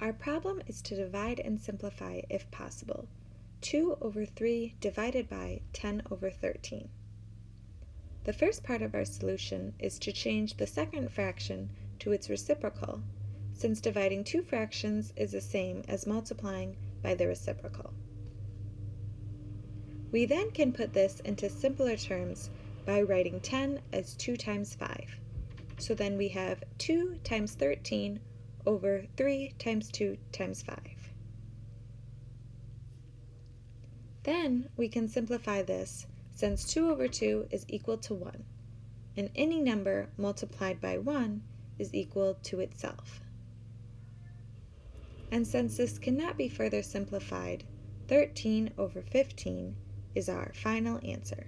Our problem is to divide and simplify if possible. 2 over 3 divided by 10 over 13. The first part of our solution is to change the second fraction to its reciprocal, since dividing two fractions is the same as multiplying by the reciprocal. We then can put this into simpler terms by writing 10 as 2 times 5. So then we have 2 times 13 over 3 times 2 times 5. Then we can simplify this since 2 over 2 is equal to 1, and any number multiplied by 1 is equal to itself. And since this cannot be further simplified, 13 over 15 is our final answer.